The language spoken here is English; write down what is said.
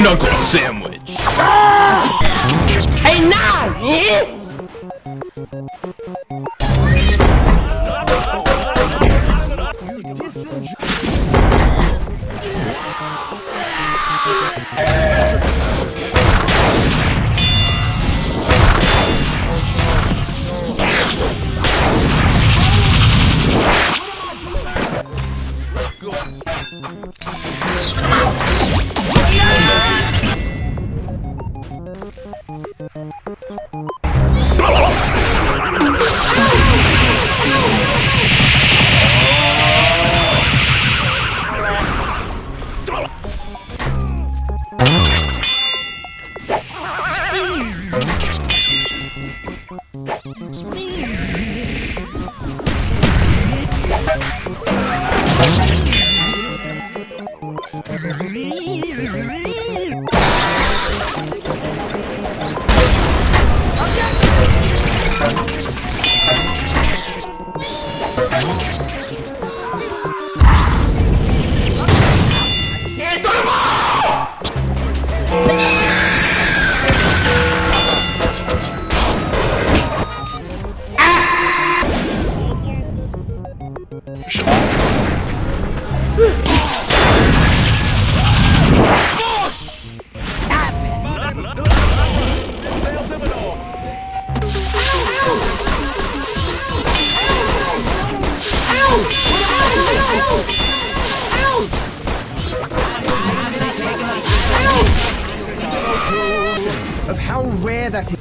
Knuckle sandwich. Hey, now, yeah? How rare that is.